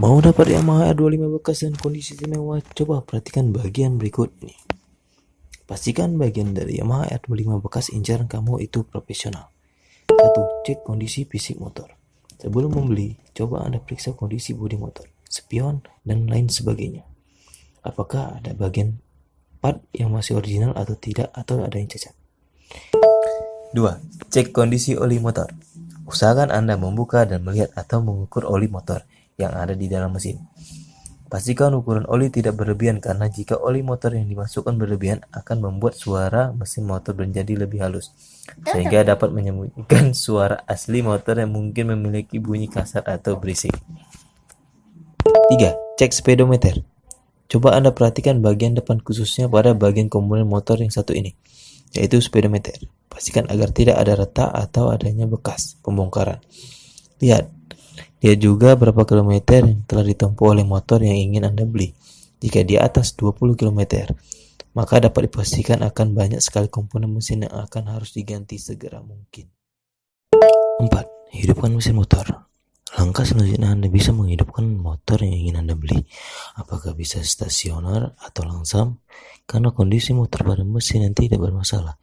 Mau dapat Yamaha R25 bekas dan kondisi istimewa, coba perhatikan bagian berikut ini. Pastikan bagian dari Yamaha R25 bekas incaran kamu itu profesional. 1. Cek kondisi fisik motor. Sebelum membeli, coba Anda periksa kondisi bodi motor, spion, dan lain sebagainya. Apakah ada bagian part yang masih original atau tidak atau ada yang cacat. 2. Cek kondisi oli motor. Usahakan Anda membuka dan melihat atau mengukur oli motor yang ada di dalam mesin. Pastikan ukuran oli tidak berlebihan karena jika oli motor yang dimasukkan berlebihan akan membuat suara mesin motor menjadi lebih halus sehingga dapat menyembunyikan suara asli motor yang mungkin memiliki bunyi kasar atau berisik. 3. Cek speedometer. Coba Anda perhatikan bagian depan khususnya pada bagian komponen motor yang satu ini, yaitu speedometer. Pastikan agar tidak ada retak atau adanya bekas pembongkaran. Lihat, Lihat juga berapa kilometer yang telah ditempuh oleh motor yang ingin Anda beli. Jika di atas 20 km, maka dapat dipastikan akan banyak sekali komponen mesin yang akan harus diganti segera mungkin. 4. Hidupkan mesin motor. Langkah selanjutnya Anda bisa menghidupkan motor yang ingin Anda beli. Apakah bisa stasioner atau langsam? Karena kondisi motor pada mesin yang tidak bermasalah,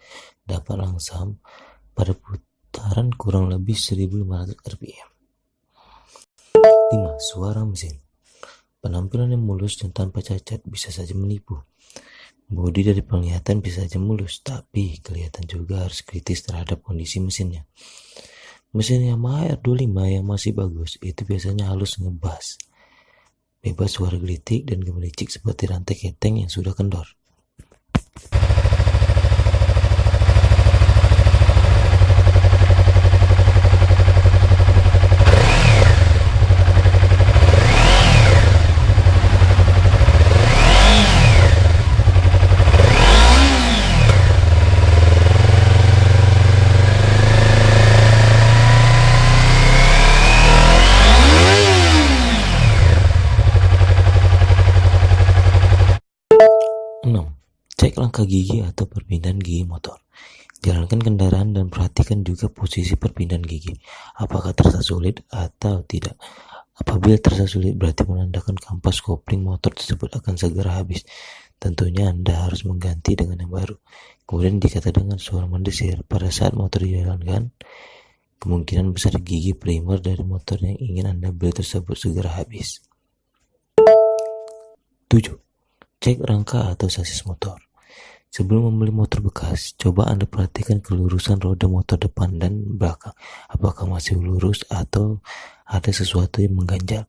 dapat langsam pada putaran kurang lebih 1500 rpm. 5. Suara mesin Penampilan yang mulus dan tanpa cacat bisa saja menipu. Bodi dari penglihatan bisa saja mulus, tapi kelihatan juga harus kritis terhadap kondisi mesinnya. Mesin Yamaha R25 yang masih bagus itu biasanya halus ngebas. Bebas suara gelitik dan gemericik seperti rantai keteng yang sudah kendor. Cek langkah gigi atau perpindahan gigi motor. Jalankan kendaraan dan perhatikan juga posisi perpindahan gigi. Apakah terasa sulit atau tidak. Apabila terasa sulit berarti menandakan kampas kopling motor tersebut akan segera habis. Tentunya Anda harus mengganti dengan yang baru. Kemudian dikata dengan suara mendesir pada saat motor dijalankan, kemungkinan besar gigi primer dari motor yang ingin Anda beli tersebut segera habis. 7. Cek rangka atau sasis motor. Sebelum membeli motor bekas, coba Anda perhatikan kelurusan roda motor depan dan belakang. Apakah masih lurus atau ada sesuatu yang mengganjal.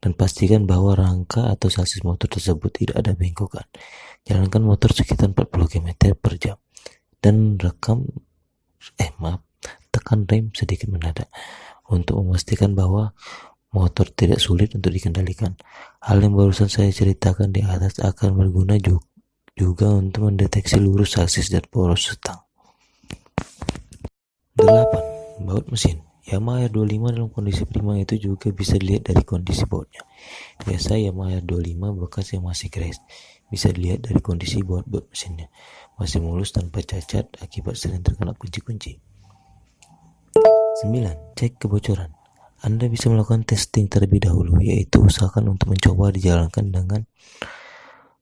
Dan pastikan bahwa rangka atau sasis motor tersebut tidak ada bengkokan. Jalankan motor sekitar 40 km per jam. Dan rekam, eh maaf, tekan rem sedikit mendadak. Untuk memastikan bahwa motor tidak sulit untuk dikendalikan. Hal yang barusan saya ceritakan di atas akan berguna juga untuk mendeteksi lurus sasis dan poros setang. 8. Baut mesin Yamaha R25 dalam kondisi prima itu juga bisa dilihat dari kondisi bautnya. Biasa Yamaha R25 bekas yang masih keras bisa dilihat dari kondisi baut-baut mesinnya. Masih mulus tanpa cacat akibat sering terkena kunci-kunci. 9. Cek kebocoran anda bisa melakukan testing terlebih dahulu, yaitu usahakan untuk mencoba dijalankan dengan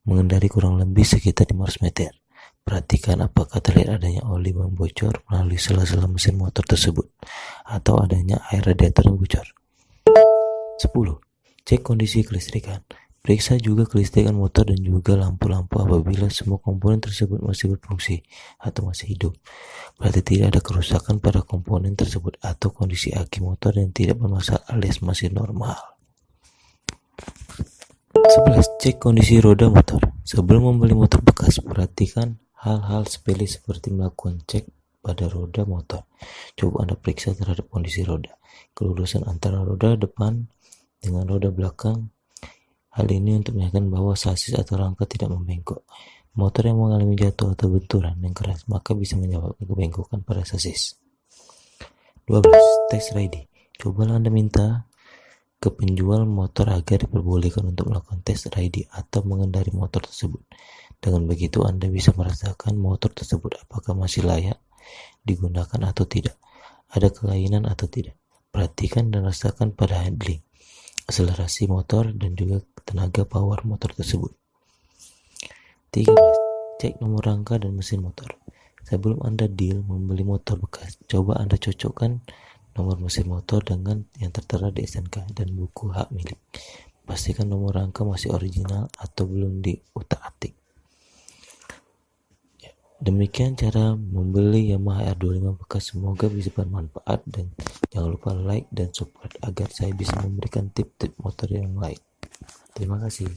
mengendari kurang lebih sekitar 500 meter. Perhatikan apakah terlihat adanya oli yang bocor melalui sela-sela mesin motor tersebut, atau adanya air radiator yang bocor. 10. Cek kondisi kelistrikan. Periksa juga kelistrikan motor dan juga lampu-lampu apabila semua komponen tersebut masih berfungsi atau masih hidup. Berarti tidak ada kerusakan pada komponen tersebut atau kondisi aki motor yang tidak bermasalah alias masih normal. 11. Cek kondisi roda motor. Sebelum membeli motor bekas, perhatikan hal-hal sepele seperti melakukan cek pada roda motor. Coba Anda periksa terhadap kondisi roda, kelurusan antara roda depan dengan roda belakang, Hal ini untuk meyakinkan bahwa sasis atau rangka tidak membengkok. Motor yang mengalami jatuh atau benturan yang keras maka bisa menyebabkan kebengkokan pada sasis. 12. Test ready. Cobalah Anda minta ke penjual motor agar diperbolehkan untuk melakukan tes ride atau mengendari motor tersebut. Dengan begitu, Anda bisa merasakan motor tersebut apakah masih layak digunakan atau tidak, ada kelainan atau tidak. Perhatikan dan rasakan pada handling, akselerasi motor, dan juga tenaga power motor tersebut. 13. Cek nomor rangka dan mesin motor. Sebelum Anda deal membeli motor bekas, coba Anda cocokkan nomor mesin motor dengan yang tertera di SNK dan buku hak milik. Pastikan nomor rangka masih original atau belum diutak-atik. Ya, demikian cara membeli Yamaha R25 bekas. Semoga bisa bermanfaat dan jangan lupa like dan support agar saya bisa memberikan tip-tip motor yang lain. Terima kasih.